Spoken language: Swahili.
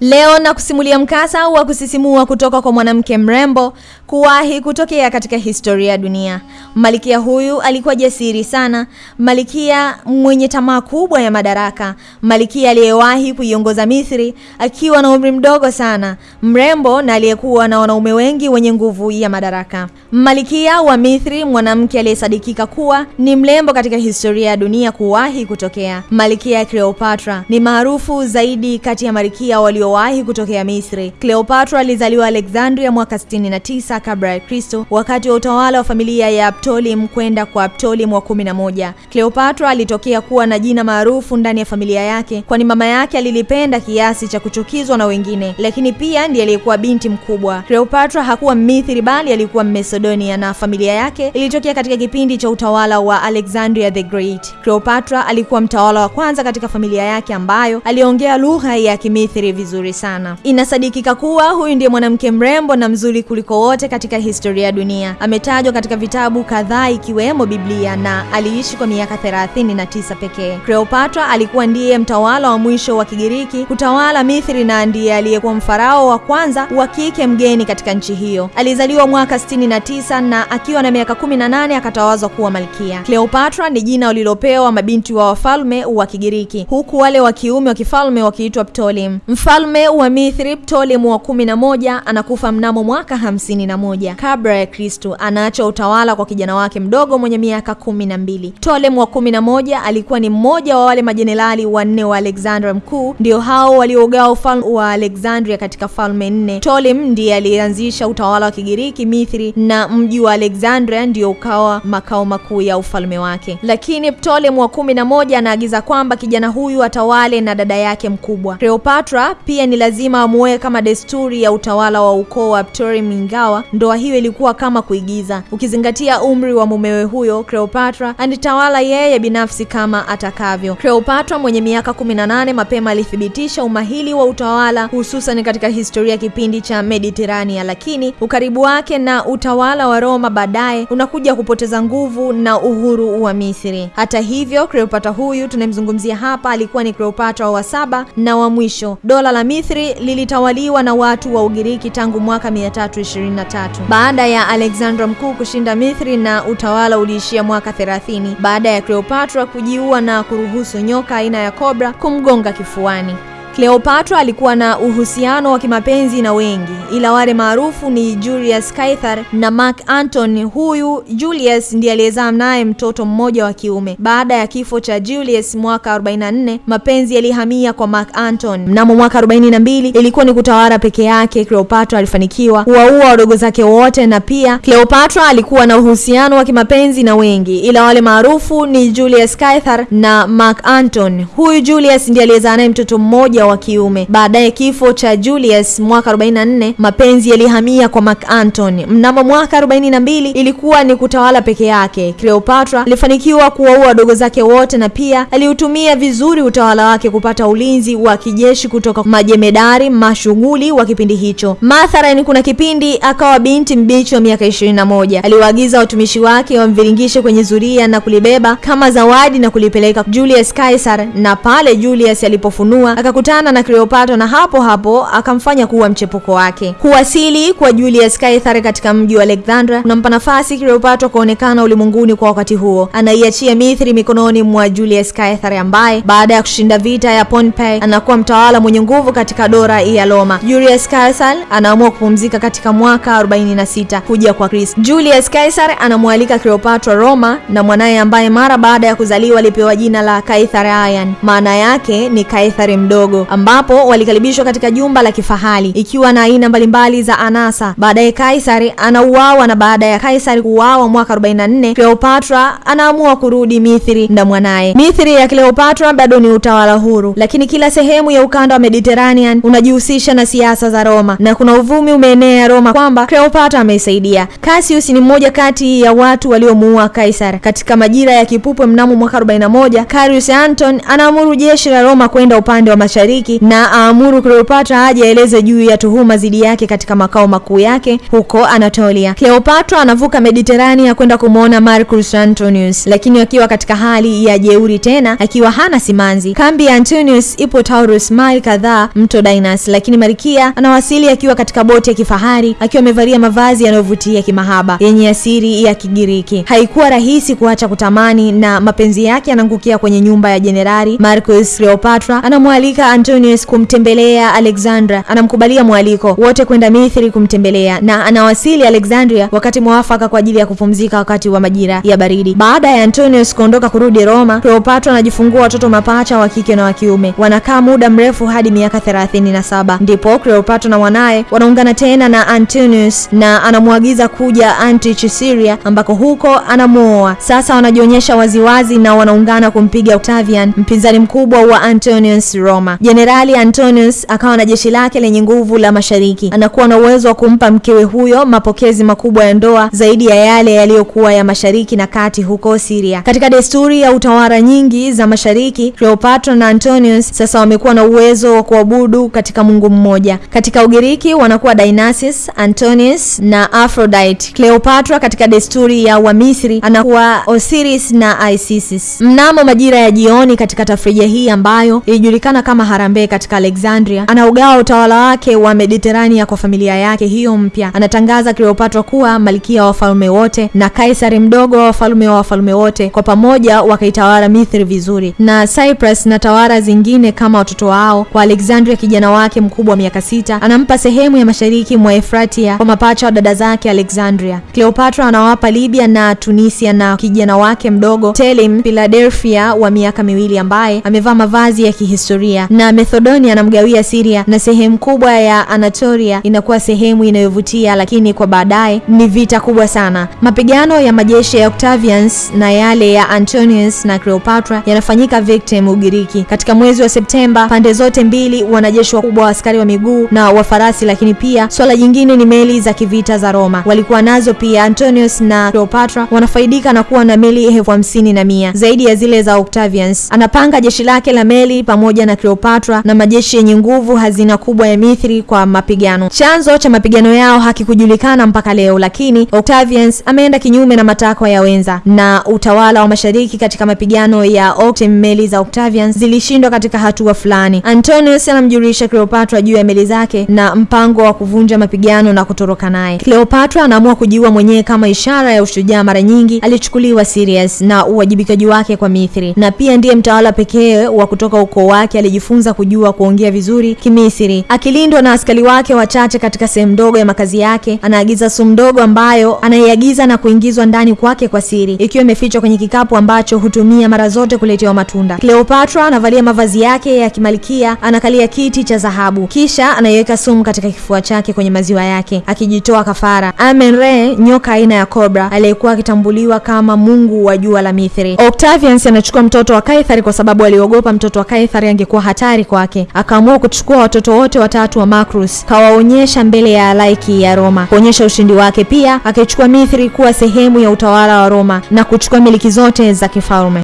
Leo na kusimulia mkasa wa kusisimua kutoka kwa mwanamke mrembo kuwahi kutokea katika historia ya dunia. Malikia huyu alikuwa jasiri sana, malikia mwenye tamaa kubwa ya madaraka, malikia aliyewahi kuiongoza Misri akiwa na umri mdogo sana, mrembo na aliyekuwa na wanaume wengi wenye nguvu ya madaraka. Malikia wa Misri, mwanamke aliyesadikika kuwa ni mrembo katika historia ya dunia kuwahi kutokea. Malikia Cleopatra ni maarufu zaidi kati ya malikia waliowahi kutokea Misri. Cleopatra alizaliwa Alexandria mwaka 69 kabla ya Kristo, wakati wa utawala wa familia ya Ptolemy kwenda kwa Ptolemy wa kumi na moja. Cleopatra alitokea kuwa na jina maarufu ndani ya familia yake, kwani mama yake alilipenda kiasi cha kuchukizwa na wengine, lakini pia ndiye aliyekuwa binti mkubwa. Cleopatra hakuwa Misri bali alikuwa Macedonia, na familia yake ilitokea katika kipindi cha utawala wa Alexandria the Great. Cleopatra alikuwa mtawala wa kwanza katika familia yake ambayo aliongea lugha ya Kimisri vizuri sana. Inasadikika kuwa huyu ndiye mwanamke mrembo na mzuri kuliko wote katika historia ya dunia. Ametajwa katika vitabu kadhaa ikiwemo Biblia na aliishi kwa miaka 39 pekee. Cleopatra alikuwa ndiye mtawala wa mwisho wa Kigiriki kutawala Misri na ndiye aliyekuwa mfarao wa kwanza wa kike mgeni katika nchi hiyo. Alizaliwa mwaka 69 na akiwa na miaka 18 akatawazwa kuwa malkia. Cleopatra ni jina walilopewa mabinti wa wafalme wa Kigiriki, huku wale wa kiume wa kifalme wakiitwa Ptolemy. Mfalme wa mithri Ptolemy wa kumi na moja anakufa mnamo mwaka hamsini na moja kabla ya Kristo. Anaacha utawala kwa kijana wake mdogo mwenye miaka kumi na mbili. Ptolemy wa kumi na moja alikuwa ni mmoja wa wale majenerali wanne wa Alexander Mkuu, ndio hao waliogawa ufalme wa Alexandria katika falme nne. Ptolemy ndiye alianzisha utawala wa Kigiriki mithri na mji wa Alexandria ndio ukawa makao makuu ya ufalme wake. Lakini Ptolemy wa kumi na moja anaagiza kwamba kijana huyu atawale na dada yake mkubwa. Cleopatra pia ni lazima amuoe kama desturi ya utawala wa ukoo wa Ptolemy, mingawa ndoa hiyo ilikuwa kama kuigiza. Ukizingatia umri wa mumewe huyo, Cleopatra alitawala yeye binafsi kama atakavyo. Cleopatra mwenye miaka 18 mapema alithibitisha umahili wa utawala hususan katika historia kipindi cha Mediterania, lakini ukaribu wake na utawala wa Roma baadaye unakuja kupoteza nguvu na uhuru wa Misri. Hata hivyo, Cleopatra huyu tunayemzungumzia hapa alikuwa ni Cleopatra wa saba na wa mwisho. Dola la Misri lilitawaliwa na watu wa Ugiriki tangu mwaka 323 baada ya Alexander mkuu kushinda Misri, na utawala uliishia mwaka 30 baada ya Cleopatra kujiua na kuruhusu nyoka aina ya kobra kumgonga kifuani. Cleopatra alikuwa na uhusiano wa kimapenzi na wengi, ila wale maarufu ni Julius Caesar na Mark Antony. Huyu Julius ndiye aliyezaa naye mtoto mmoja wa kiume. Baada ya kifo cha Julius mwaka 44, mapenzi yalihamia kwa Mark Antony. Mnamo mwaka 42 ilikuwa ni kutawala peke yake, Cleopatra alifanikiwa kuwaua wadogo zake wote, na pia Cleopatra alikuwa na uhusiano wa kimapenzi na wengi, ila wale maarufu ni Julius Caesar na Mark Antony. Huyu Julius ndiye aliyezaa naye mtoto mmoja wa kiume. Baadaye kifo cha Julius mwaka 44, mapenzi yalihamia kwa Mark Antony. Mnamo mwaka 42 ilikuwa ni kutawala peke yake. Cleopatra alifanikiwa kuwaua wadogo zake wote na pia aliutumia vizuri utawala wake kupata ulinzi wa kijeshi kutoka majemedari mashughuli wa kipindi hicho. Mathalan, kuna kipindi akawa binti mbichi wa miaka 21. Aliwaagiza watumishi wake wamviringishe kwenye zuria na kulibeba kama zawadi na kulipeleka Julius Caesar, na pale Julius alipofunua akakutana na Cleopatra na hapo hapo akamfanya kuwa mchepuko wake. Kuwasili kwa Julius Caesar katika mji wa Alexandria kunampa nafasi Cleopatra kuonekana ulimwenguni kwa wakati huo. Anaiachia Misri mikononi mwa Julius Caesar ambaye baada ya kushinda vita ya Pompei anakuwa mtawala mwenye nguvu katika dola ya Roma. Julius Caesar anaamua kupumzika katika mwaka 46 kuja kwa Kristo. Julius Caesar anamwalika Cleopatra Roma na mwanaye ambaye mara baada ya kuzaliwa alipewa jina la Caesarion, maana yake ni Caesar mdogo ambapo walikaribishwa katika jumba la kifahari ikiwa na aina mbalimbali za anasa. Baadaye Kaisari anauawa na baada ya Kaisari kuuawa mwaka 44, Cleopatra anaamua kurudi Misri na mwanaye. Misri ya Cleopatra bado ni utawala huru, lakini kila sehemu ya ukanda wa Mediterranean unajihusisha na siasa za Roma na kuna uvumi umeenea Roma kwamba Cleopatra ameisaidia. Cassius ni mmoja kati ya watu waliomuua Kaisari. Katika majira ya kipupwe mnamo mwaka 41, Carius Anton anaamuru jeshi la Roma kwenda upande wa mashariki Mashariki na aamuru Cleopatra aje aeleze juu ya tuhuma dhidi yake katika makao makuu yake huko Anatolia. Cleopatra anavuka Mediterania kwenda kumwona Marcus Antonius, lakini akiwa katika hali ya jeuri tena, akiwa hana simanzi. Kambi ya Antonius ipo Taurus, mile kadhaa mto Dainas, lakini Malkia anawasili akiwa katika boti ya kifahari, akiwa amevalia mavazi yanayovutia kimahaba yenye asiri ya Kigiriki. Haikuwa rahisi kuacha kutamani, na mapenzi yake yanaangukia kwenye nyumba ya jenerali Marcus. Cleopatra anamwalika Antonius kumtembelea Alexandra, anamkubalia mwaliko wote kwenda Misri kumtembelea, na anawasili Alexandria wakati mwafaka kwa ajili ya kupumzika wakati wa majira ya baridi. Baada ya Antonius kuondoka kurudi Roma, Cleopatra anajifungua watoto mapacha wa kike na wa kiume. Wanakaa muda mrefu hadi miaka thelathini na saba ndipo Cleopatra na mwanaye wanaungana tena na Antonius na anamwagiza kuja Antioch Syria, ambako huko anamuoa. Sasa wanajionyesha waziwazi na wanaungana kumpiga Octavian, mpinzani mkubwa wa Antonius Roma. Jenerali Antonius akawa na jeshi lake lenye nguvu la mashariki, anakuwa na uwezo wa kumpa mkewe huyo mapokezi makubwa ya ndoa zaidi ya yale yaliyokuwa ya mashariki na kati huko Syria. Katika desturi ya utawala nyingi za mashariki, Cleopatra na Antonius sasa wamekuwa na uwezo wa kuabudu katika mungu mmoja. Katika Ugiriki wanakuwa Dionysus, Antonius na Aphrodite. Cleopatra katika desturi ya Wamisri anakuwa Osiris na Isis. Mnamo majira ya jioni katika tafrija hii ambayo ilijulikana kama harambee katika Alexandria, anaugawa utawala wake wa Mediterania kwa familia yake hiyo mpya. Anatangaza Cleopatra kuwa malkia wa wafalme wote na kaisari mdogo wa wafalme wa wafalme wote, kwa pamoja wakaitawala Misri vizuri, na Cyprus na tawala zingine kama watoto wao. Kwa Alexandria kijana wake mkubwa wa miaka sita anampa sehemu ya mashariki mwa Efratia kwa mapacha wa dada zake Alexandria. Cleopatra anawapa Libya na Tunisia na kijana wake mdogo Telim Philadelphia wa miaka miwili ambaye amevaa mavazi ya kihistoria, na Macedonia anamgawia Syria na sehemu kubwa ya Anatolia inakuwa sehemu inayovutia, lakini kwa baadaye ni vita kubwa sana. Mapigano ya majeshi ya Octavians na yale ya Antonius na Cleopatra yanafanyika Victim, Ugiriki. Katika mwezi wa Septemba, pande zote mbili wanajeshi wakubwa wa askari wa miguu na wa farasi, lakini pia swala jingine ni meli za kivita za Roma walikuwa nazo pia. Antonius na Cleopatra wanafaidika na kuwa na meli elfu hamsini na mia zaidi ya zile za Octavians. Anapanga jeshi lake la meli pamoja na Cleopatra na majeshi yenye nguvu, hazina kubwa ya Mithri kwa mapigano. Chanzo cha mapigano yao hakikujulikana mpaka leo, lakini Octavians ameenda kinyume na matakwa ya wenza na utawala wa mashariki. Katika mapigano ya Octem, meli za Octavians zilishindwa katika hatua fulani. Antonius anamjulisha Cleopatra juu ya meli zake na mpango wa kuvunja mapigano na kutoroka naye. Cleopatra anaamua kujiua mwenyewe kama ishara ya ushujaa. Mara nyingi alichukuliwa serious na uwajibikaji wake kwa Mithri, na pia ndiye mtawala pekee wa kutoka ukoo wake alijifunza kujua kuongea vizuri Kimisri. Akilindwa na askari wake wachache katika sehemu ndogo ya makazi yake, anaagiza sumu ndogo ambayo anaiagiza na kuingizwa ndani kwake kwa siri, ikiwa imefichwa kwenye kikapu ambacho hutumia mara zote kuletewa matunda. Cleopatra anavalia mavazi yake ya kimalikia, anakalia kiti cha dhahabu, kisha anaiweka sumu katika kifua chake kwenye maziwa yake, akijitoa kafara. Amen-Re, nyoka aina ya cobra aliyekuwa akitambuliwa kama mungu wa jua la Misri. Octavians anachukua mtoto wa Kaisari kwa sababu aliogopa mtoto wa Kaisari angekuwa hatari kwake. Akaamua kuchukua watoto wote watatu wa Macrus, kawaonyesha mbele ya halaiki ya Roma kuonyesha ushindi wake. Pia akichukua Misri kuwa sehemu ya utawala wa Roma na kuchukua miliki zote za kifalme.